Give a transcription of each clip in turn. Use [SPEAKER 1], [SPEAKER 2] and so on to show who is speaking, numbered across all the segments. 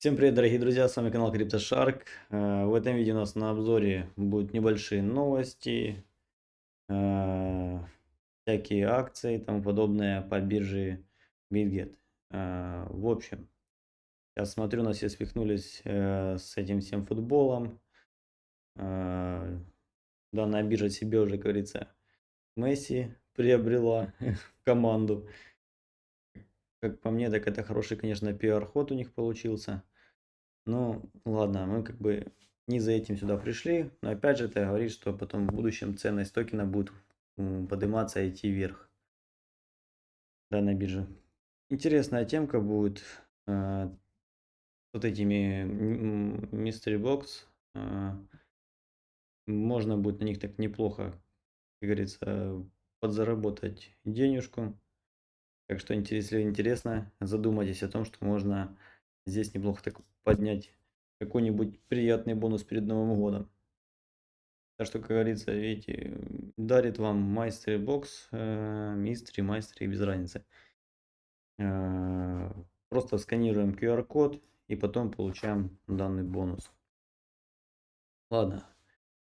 [SPEAKER 1] Всем привет, дорогие друзья, с вами канал CryptoShark. Э, в этом видео у нас на обзоре будут небольшие новости, э, всякие акции и тому подобное по бирже BitGet. Э, в общем, сейчас смотрю, у нас все спихнулись с этим всем футболом. Данная биржа себе уже, как говорится, Месси приобрела команду. Как по мне, так это хороший, конечно, пиар-ход у них получился. Ну, ладно, мы как бы не за этим сюда пришли, но опять же это говорит, что потом в будущем ценность токена будет подниматься и идти вверх. Данная биржа. Интересная темка будет э, вот этими Mystery Box. Э, можно будет на них так неплохо, как говорится, подзаработать денежку. Так что, если интересно, задумайтесь о том, что можно здесь неплохо так поднять какой-нибудь приятный бонус перед Новым годом. Так что, как говорится, видите, дарит вам майстер бокс, э, мистери, майстер без разницы. Э, просто сканируем QR-код и потом получаем данный бонус. Ладно,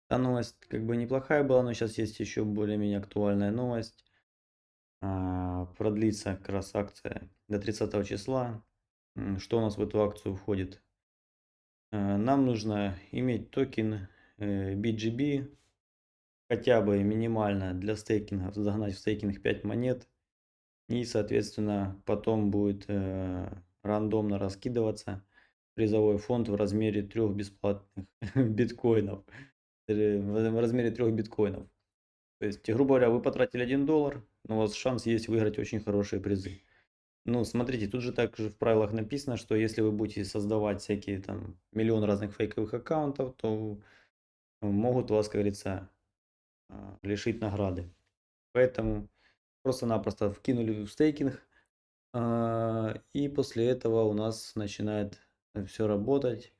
[SPEAKER 1] та новость как бы неплохая была, но сейчас есть еще более-менее актуальная новость. Э, продлится как раз акция до 30 числа. Что у нас в эту акцию входит? Э, нам нужно иметь токен BGB, э, хотя бы минимально для стейкинга, загнать в стейкинг 5 монет. И, соответственно, потом будет э, рандомно раскидываться призовой фонд в размере трех бесплатных биткоинов. В размере трех биткоинов. То есть, грубо говоря, вы потратили 1 доллар, но у вас шанс есть выиграть очень хорошие призы. Ну, смотрите, тут же также в правилах написано, что если вы будете создавать всякие там миллион разных фейковых аккаунтов, то могут вас, как говорится, а, лишить награды. Поэтому просто-напросто вкинули в стейкинг, а, и после этого у нас начинает все работать,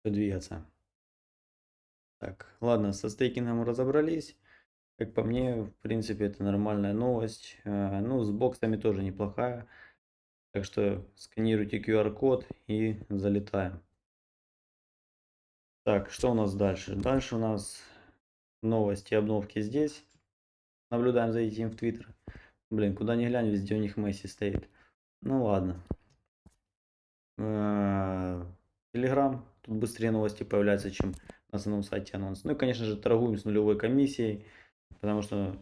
[SPEAKER 1] все двигаться. Так, ладно, со стейкингом разобрались. Как по мне, в принципе, это нормальная новость. А, ну, с боксами тоже неплохая. Так что сканируйте QR-код и залетаем. Так, что у нас дальше? Дальше у нас новости обновки здесь. Наблюдаем за этим в Твиттер. Блин, куда ни глянь, везде у них Месси стоит. Ну ладно. Телеграм. Тут быстрее новости появляются, чем на основном сайте анонс. Ну и, конечно же, торгуем с нулевой комиссией. Потому что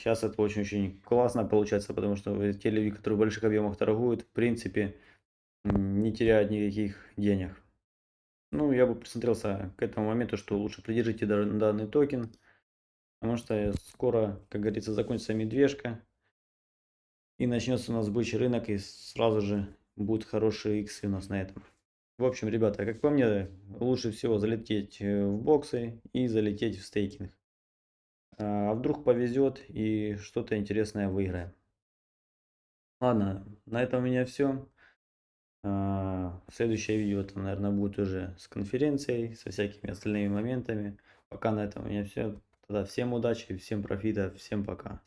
[SPEAKER 1] Сейчас это очень-очень классно получается, потому что те люди, которые в больших объемах торгуют, в принципе, не теряют никаких денег. Ну, я бы присмотрелся к этому моменту, что лучше придержите данный токен, потому что скоро, как говорится, закончится медвежка, и начнется у нас бычий рынок, и сразу же будут хорошие иксы у нас на этом. В общем, ребята, как по мне, лучше всего залететь э, в боксы и залететь в стейкинг. А вдруг повезет и что-то интересное выиграем. Ладно, на этом у меня все. А, следующее видео, это, наверное, будет уже с конференцией, со всякими остальными моментами. Пока на этом у меня все. Тогда всем удачи, всем профита, всем пока.